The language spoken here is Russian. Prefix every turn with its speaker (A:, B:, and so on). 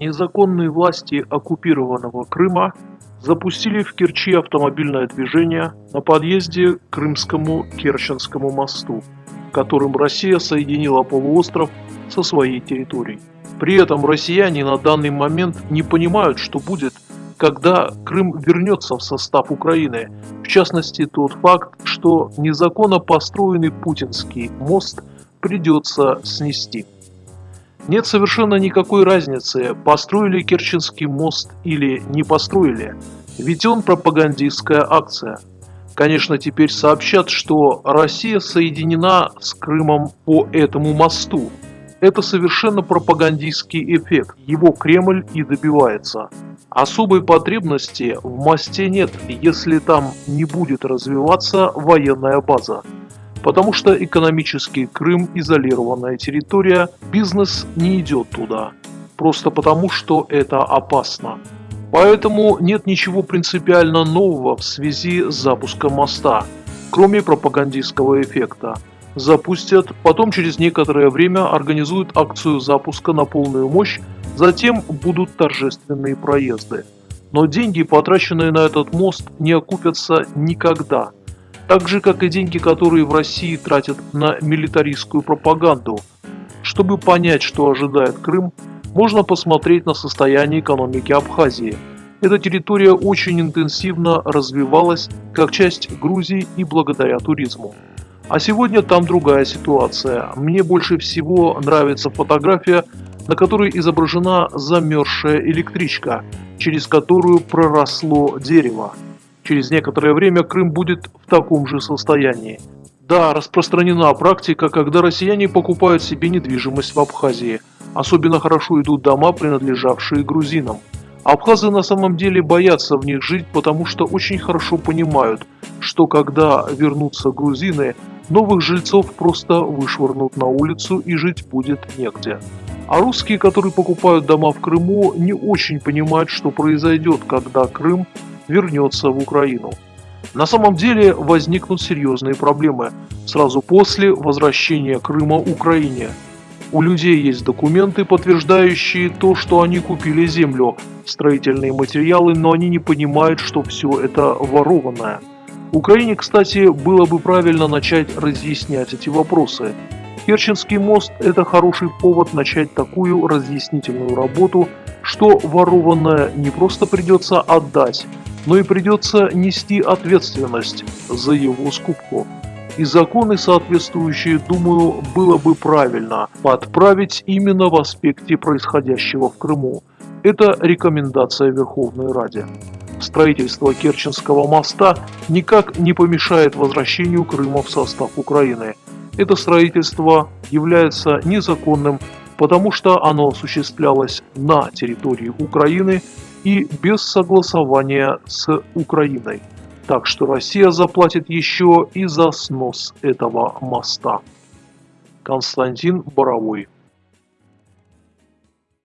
A: Незаконные власти оккупированного Крыма запустили в Керчи автомобильное движение на подъезде к Крымскому Керченскому мосту, которым Россия соединила полуостров со своей территорией. При этом россияне на данный момент не понимают, что будет, когда Крым вернется в состав Украины. В частности, тот факт, что незаконно построенный путинский мост придется снести. Нет совершенно никакой разницы, построили Керченский мост или не построили, ведь он пропагандистская акция. Конечно, теперь сообщат, что Россия соединена с Крымом по этому мосту. Это совершенно пропагандистский эффект, его Кремль и добивается. Особой потребности в мосте нет, если там не будет развиваться военная база потому что экономически Крым изолированная территория, бизнес не идет туда, просто потому что это опасно. Поэтому нет ничего принципиально нового в связи с запуском моста, кроме пропагандистского эффекта. Запустят, потом через некоторое время организуют акцию запуска на полную мощь, затем будут торжественные проезды. Но деньги, потраченные на этот мост, не окупятся никогда – так же, как и деньги, которые в России тратят на милитаристскую пропаганду. Чтобы понять, что ожидает Крым, можно посмотреть на состояние экономики Абхазии. Эта территория очень интенсивно развивалась как часть Грузии и благодаря туризму. А сегодня там другая ситуация. Мне больше всего нравится фотография, на которой изображена замерзшая электричка, через которую проросло дерево. Через некоторое время Крым будет в таком же состоянии. Да, распространена практика, когда россияне покупают себе недвижимость в Абхазии. Особенно хорошо идут дома, принадлежавшие грузинам. Абхазы на самом деле боятся в них жить, потому что очень хорошо понимают, что когда вернутся грузины, новых жильцов просто вышвырнут на улицу и жить будет негде. А русские, которые покупают дома в Крыму, не очень понимают, что произойдет, когда Крым вернется в Украину. На самом деле возникнут серьезные проблемы сразу после возвращения Крыма Украине. У людей есть документы, подтверждающие то, что они купили землю, строительные материалы, но они не понимают, что все это ворованное. Украине, кстати, было бы правильно начать разъяснять эти вопросы. Керченский мост – это хороший повод начать такую разъяснительную работу, что ворованное не просто придется отдать, но и придется нести ответственность за его скупку. И законы соответствующие, думаю, было бы правильно подправить именно в аспекте происходящего в Крыму. Это рекомендация Верховной Раде. Строительство Керченского моста никак не помешает возвращению Крыма в состав Украины. Это строительство является незаконным, потому что оно осуществлялось на территории Украины и без согласования с Украиной. Так что Россия заплатит еще и за снос этого моста. Константин Боровой